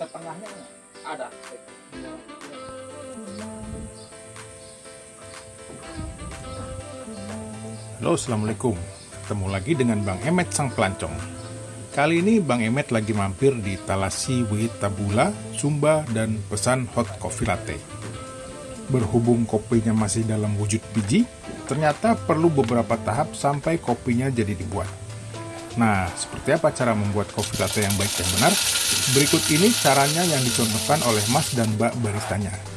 setengahnya ada. Halo, Assalamualaikum. Ketemu lagi dengan Bang Emet Sang Pelancong. Kali ini Bang Emet lagi mampir di Talasi Witabula, Sumba, dan pesan hot coffee latte. Berhubung kopinya masih dalam wujud biji, ternyata perlu beberapa tahap sampai kopinya jadi dibuat. Nah, seperti apa cara membuat kopi latte yang baik dan benar? Berikut ini caranya yang dicontohkan oleh Mas dan Mbak baristanya.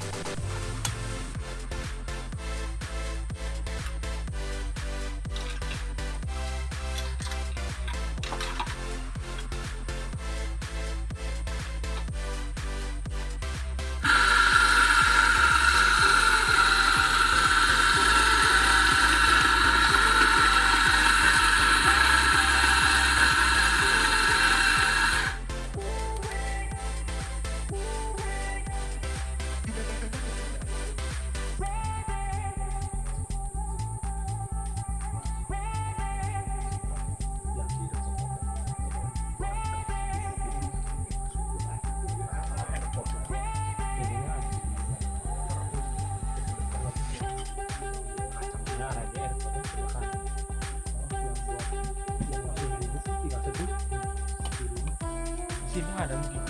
Sini ada mungkin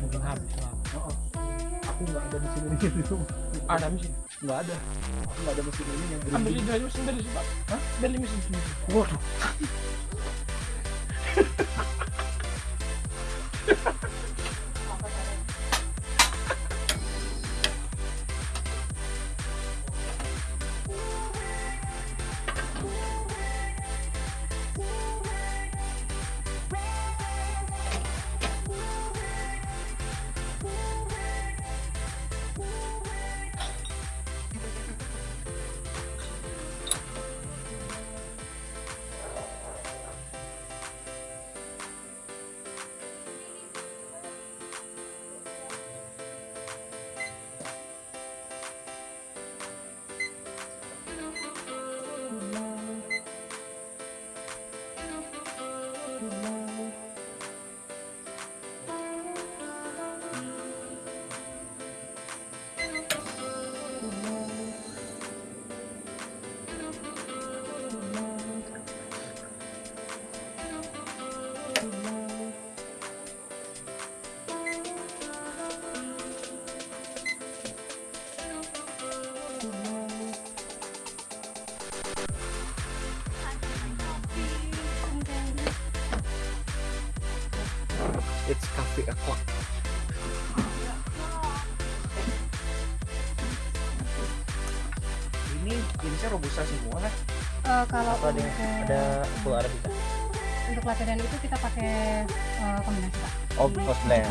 mungkin habis lah Oh, aku nggak ada mesin ini di rumah. ada mesin Nggak ada. Aku nggak ada mesin ini yang ambil dari mesin dari sini Hah? dari mesin sini Waduh. Remember It's cafe o'clock. Ini jenisnya robusta semua kan? Eh, kalau Atau ada untuk, ada full arabica? untuk latte dan itu kita pakai eh, kombinasi pak. Oh, blend.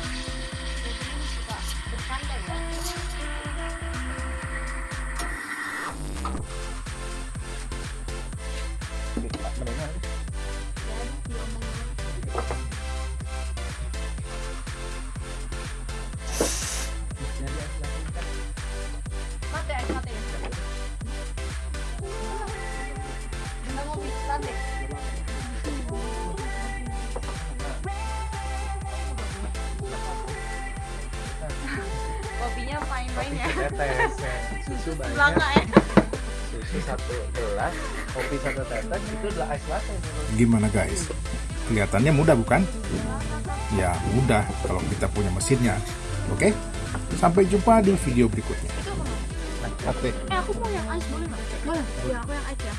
Kopinya main-main ya. Tetes, ya. susu banyak, Bangga ya. susu satu gelas, kopi satu tetes itu adalah ice latte. Gimana guys? Kelihatannya mudah bukan? Ya mudah kalau kita punya mesinnya. Oke? Sampai jumpa di video berikutnya. Latte. Eh aku mau yang ice boleh nggak? Boleh. Ya aku yang ice ya.